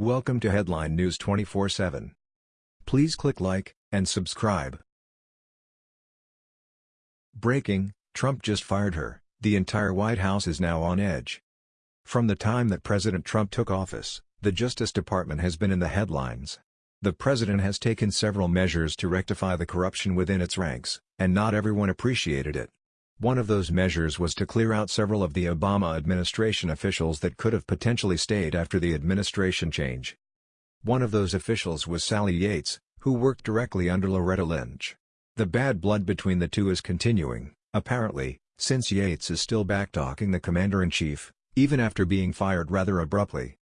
Welcome to Headline News 24/7. Please click like and subscribe. Breaking: Trump just fired her. The entire White House is now on edge. From the time that President Trump took office, the Justice Department has been in the headlines. The president has taken several measures to rectify the corruption within its ranks, and not everyone appreciated it. One of those measures was to clear out several of the Obama administration officials that could have potentially stayed after the administration change. One of those officials was Sally Yates, who worked directly under Loretta Lynch. The bad blood between the two is continuing, apparently, since Yates is still backtalking the commander-in-chief, even after being fired rather abruptly.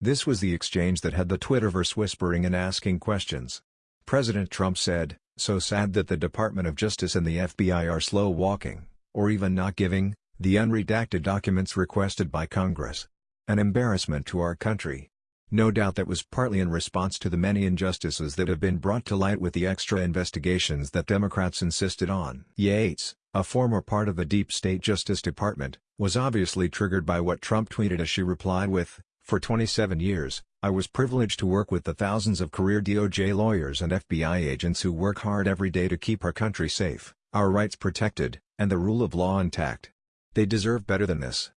This was the exchange that had the Twitterverse whispering and asking questions. President Trump said, so sad that the Department of Justice and the FBI are slow walking, or even not giving, the unredacted documents requested by Congress. An embarrassment to our country. No doubt that was partly in response to the many injustices that have been brought to light with the extra investigations that Democrats insisted on. Yates, a former part of the deep state Justice Department, was obviously triggered by what Trump tweeted as she replied with, For 27 years, I was privileged to work with the thousands of career DOJ lawyers and FBI agents who work hard every day to keep our country safe, our rights protected, and the rule of law intact. They deserve better than this.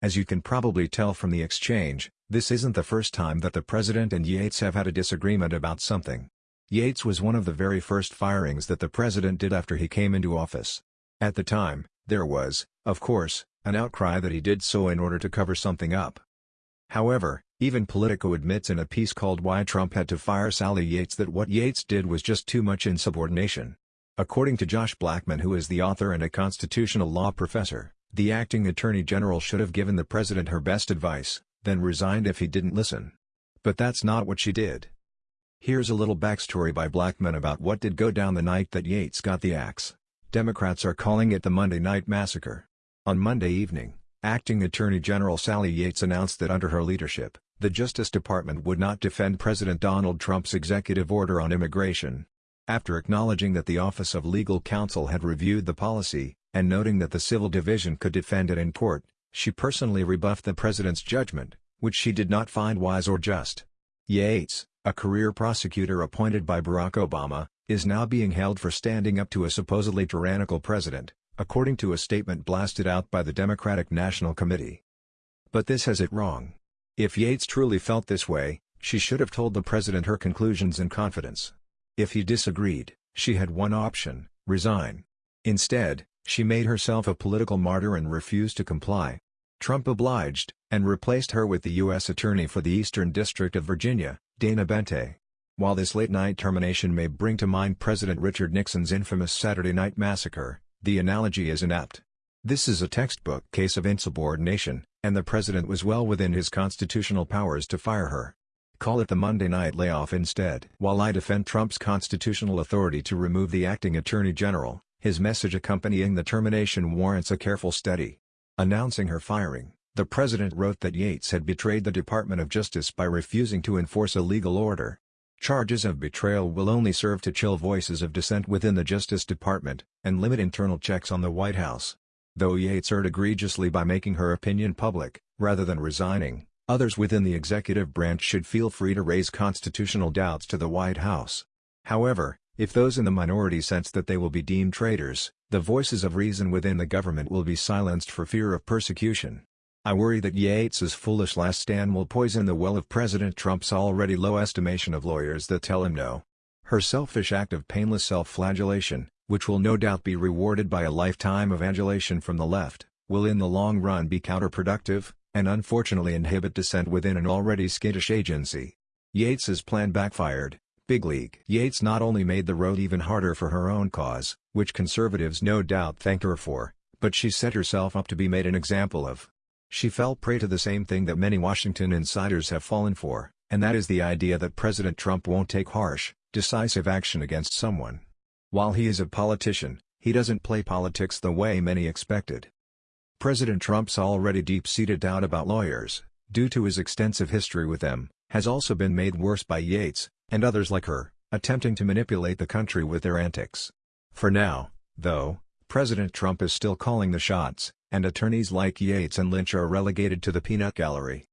As you can probably tell from the exchange, this isn't the first time that the president and Yates have had a disagreement about something. Yates was one of the very first firings that the president did after he came into office. At the time, there was, of course, an outcry that he did so in order to cover something up. However, even Politico admits in a piece called Why Trump Had to Fire Sally Yates that what Yates did was just too much insubordination. According to Josh Blackman who is the author and a constitutional law professor, the acting attorney general should have given the president her best advice, then resigned if he didn't listen. But that's not what she did. Here's a little backstory by Blackman about what did go down the night that Yates got the axe. Democrats are calling it the Monday Night Massacre. On Monday evening, Acting Attorney General Sally Yates announced that under her leadership, the Justice Department would not defend President Donald Trump's executive order on immigration. After acknowledging that the Office of Legal Counsel had reviewed the policy, and noting that the Civil Division could defend it in court, she personally rebuffed the president's judgment, which she did not find wise or just. Yates, a career prosecutor appointed by Barack Obama, is now being held for standing up to a supposedly tyrannical president, according to a statement blasted out by the Democratic National Committee. But this has it wrong. If Yates truly felt this way, she should have told the president her conclusions in confidence. If he disagreed, she had one option, resign. Instead, she made herself a political martyr and refused to comply. Trump obliged, and replaced her with the U.S. Attorney for the Eastern District of Virginia, Dana Boente. While this late-night termination may bring to mind President Richard Nixon's infamous Saturday Night Massacre, the analogy is inapt. This is a textbook case of insubordination, and the president was well within his constitutional powers to fire her. Call it the Monday night layoff instead. While I defend Trump's constitutional authority to remove the acting attorney general, his message accompanying the termination warrants a careful study. Announcing her firing, the president wrote that Yates had betrayed the Department of Justice by refusing to enforce a legal order. Charges of betrayal will only serve to chill voices of dissent within the Justice Department, and limit internal checks on the White House. Though Yates erred egregiously by making her opinion public, rather than resigning, others within the executive branch should feel free to raise constitutional doubts to the White House. However, if those in the minority sense that they will be deemed traitors, the voices of reason within the government will be silenced for fear of persecution. I worry that Yates's foolish last stand will poison the well of President Trump's already low estimation of lawyers that tell him no. Her selfish act of painless self-flagellation, which will no doubt be rewarded by a lifetime of adulation from the left, will in the long run be counterproductive, and unfortunately inhibit dissent within an already skittish agency. Yates's plan backfired, big league. Yates not only made the road even harder for her own cause, which conservatives no doubt thanked her for, but she set herself up to be made an example of. She fell prey to the same thing that many Washington insiders have fallen for, and that is the idea that President Trump won't take harsh, decisive action against someone. While he is a politician, he doesn't play politics the way many expected. President Trump's already deep-seated doubt about lawyers, due to his extensive history with them, has also been made worse by Yates, and others like her, attempting to manipulate the country with their antics. For now, though, President Trump is still calling the shots, and attorneys like Yates and Lynch are relegated to the peanut gallery.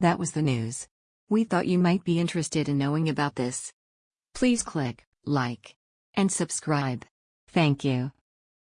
That was the news. We thought you might be interested in knowing about this. Please click like and subscribe. Thank you.